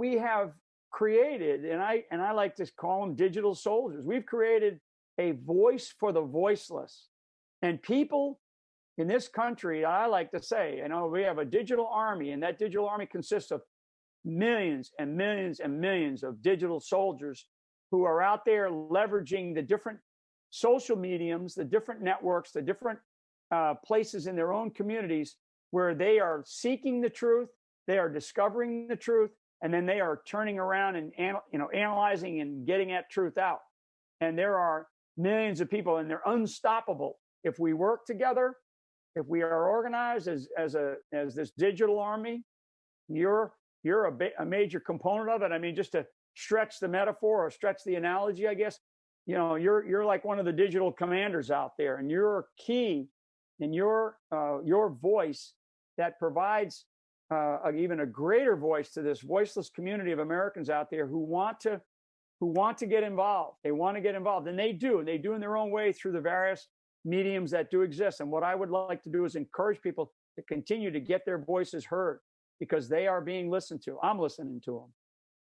we have created, and I and I like to call them digital soldiers. We've created a voice for the voiceless, and people in this country, I like to say, you know, we have a digital army, and that digital army consists of millions and millions and millions of digital soldiers who are out there leveraging the different social mediums, the different networks, the different uh, places in their own communities where they are seeking the truth, they are discovering the truth, and then they are turning around and you know analyzing and getting that truth out. And there are millions of people, and they're unstoppable if we work together. If we are organized as as a as this digital army, you're you're a, a major component of it. I mean, just to stretch the metaphor or stretch the analogy, I guess, you know, you're you're like one of the digital commanders out there, and you're key in your uh, your voice that provides uh, even a greater voice to this voiceless community of Americans out there who want to who want to get involved. They want to get involved, and they do. And they do in their own way through the various mediums that do exist. And what I would like to do is encourage people to continue to get their voices heard because they are being listened to. I'm listening to them.